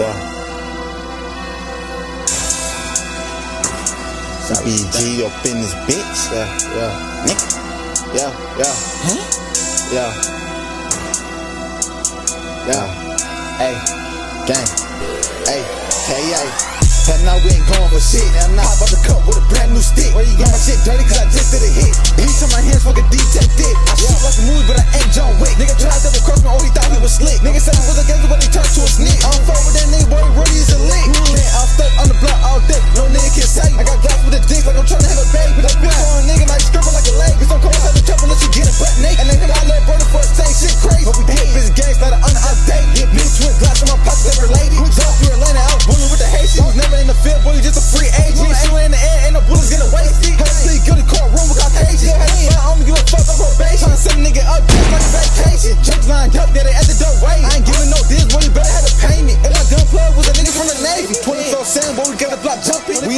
Yeah. BG up in this bitch. Yeah, yeah. Nick. Yeah, yeah. Huh? Yeah. Yeah. Hey, gang. Hey, hey, hey. And now we ain't going for shit. And now I'm about to cut with a brand new stick. Where you got my shit dirty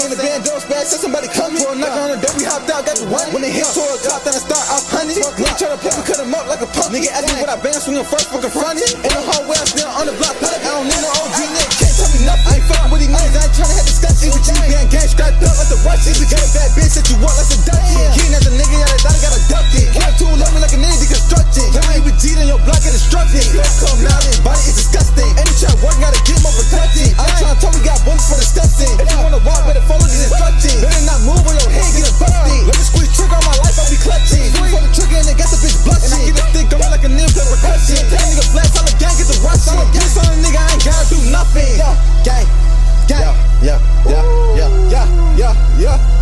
in the band, door splash, said somebody come For a knock on the door, we hopped out, got the one. When they hit to a drop, then I start off hunting. I try to play, we cut him up like a pump. Nigga ask me what I been swinging first, fucking fronted. In the hallway, I'm still on the block. I don't need no OG nigga, can't tell me nothing. I ain't fucking with these niggas, I ain't trying to have discussions with you. Gang, gang, strapped up like the Russians. We got a bad bitch that you want like a Dutchie.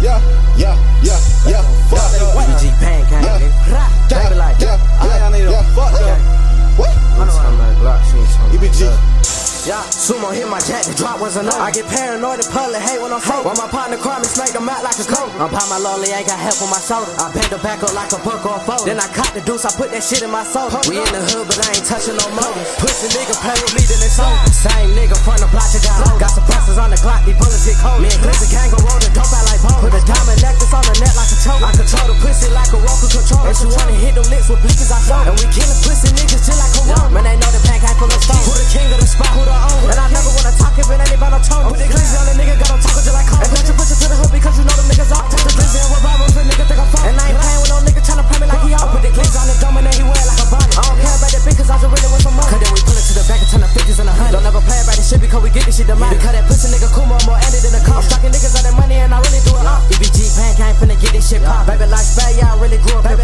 Yeah, yeah, yeah, yeah, yeah, fuck. BG pancake, nigga. Baby like, yeah, yeah, yeah, fuck. What? I'm like, Glock, she ain't talking EBG. Yeah, sumo hit my jack, the drop was enough. I get paranoid and public hate when I'm fake. While my partner cry me, smack them out like a coat. I'm by my lonely, ain't got help on my shoulder. I bend the back up like a book or a photo. Then I caught the deuce, I put that shit in my soul. We in the hood, but I ain't touching no motors. Pussy nigga play with me, then it's over. Same nigga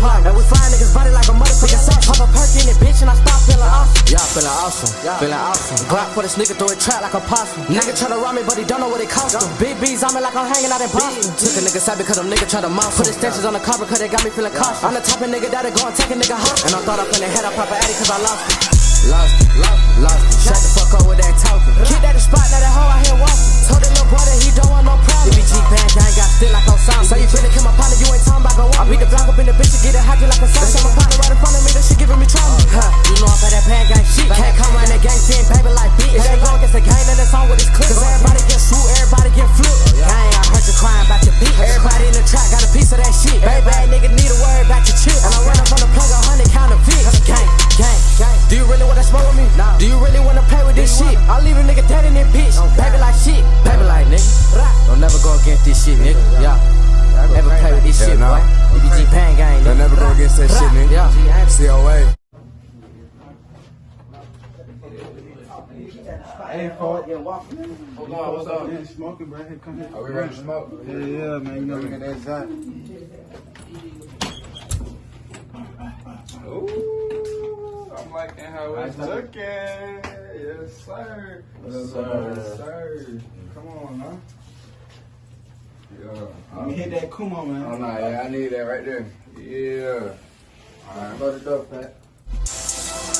And we flying niggas body like a motherfucking sauce. Pop a perk in it, bitch, and I start feeling awesome. Yeah, feeling awesome. Feeling awesome. Glock for this nigga, throw it trap like a possum. Nigga try to rob me, but he don't know what it cost him. Big B's on me like I'm hanging out in Boston. Took a nigga side because them nigga try to mouth. Put extensions on the car because they got me feeling cautious. I'm the type of nigga that'll go and take a nigga home. And I thought I finna head up pop a addy cause I lost it. Lost it, lost it, lost it. Shut the fuck up with that talking. Kid at the spot, now that hoe out here walking. Told that little that he don't want no problem. Dead in this bitch. Like shit. Baby like nigga. Don't never go against this shit, nigga. Yeah. Never play with this shit, boy. EBG Pan Gang, They'll nigga. never go against that shit, nigga. Yeah. COA. Hey, Paul. Hold on, what's up? Yeah, smoking, bro. Hey, come here. Are we ready to smoke? Yeah, yeah, man. You know, Look at that Zot. Liking how it's looking. Yes, sir. Yes, sir. Yes, sir. Come on, huh? Yeah. let me hit that Kuma, man. Oh, no, yeah, I need that right there. Yeah. Alright, load it up, Pat.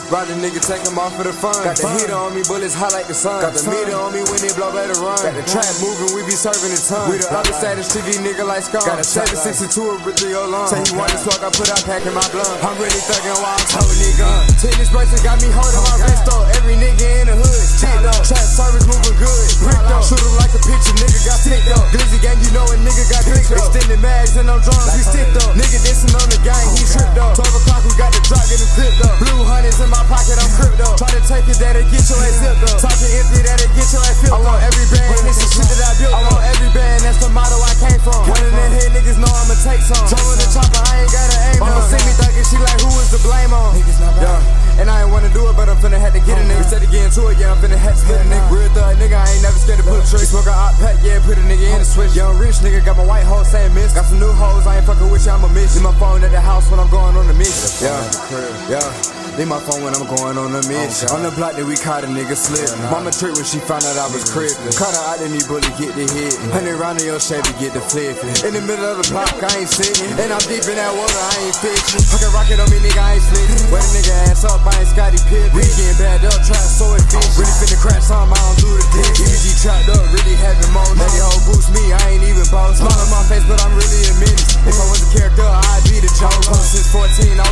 Ride the nigga, take him off for the fun. Got the heater on me, bullets hot like the sun. Got the meter on me when they blow, better run. Got the trap moving, we be serving the ton. We the other side of the street, nigga like scum. Got a 762 with three oh long. Say he want to smoke, I put out pack in my blunt. I'm really thugging while I'm it gun. Tennis bracelet got me holding my wrist though. Every nigga in the hood, shit though. Trap service moving good, brick though. Shoot him like a picture, nigga got stick though. Glizzy gang, you know a nigga got dick though. Extended mags and I'm drums, we stick though. Nigga dissing on the gang, he tripped though. 12 o'clock, we got the drop, get him crypto. Blue in my pocket, I'm crypto. Try to take it, that it get your ass zipped up. Talking empty, that it get your ass filled. I want every band, and this is shit that I built. I want every band, that's the motto I came from. Running in here, niggas know I'ma take some. Jump with the chopper, I ain't got an aim. Mama see me thinking, she like, who is the blame on? Niggas not yeah. And I ain't wanna do it, but I'm finna have to get a nigga. Instead of getting to it, yeah, I'm finna have to split a nigga. Real thug, nigga, I ain't never scared to put a trick. Smoke a hot pack, yeah, put a nigga in a switch. Young rich nigga, got my white hoes saying miss. Got some new hoes, I ain't fucking with you, I'm a miss. In my phone at the house when I'm going on the mission. Yeah, yeah. Leave my phone when I'm going on a mission. On the block that we caught a nigga slip. Mama tricked when she found out I was crippin'. Caught her out in these bullet, get the hit. Hundred round in your Chevy, get the flippin'. In the middle of the block, I ain't sitting. And I'm deep in that water, I ain't fishing. Fucking rocket on me, nigga, I ain't slitting. Wet a nigga ass up, I ain't Scottie Pippen. We getting bad up, try to so efficient. Really finna crash some, I don't do the dick. EBG trapped up, really having moans. Lady hoe boost me, I ain't even boss. Smile on my face, but I'm really a menace. If I was a character, I'd be the joke. Since 14, I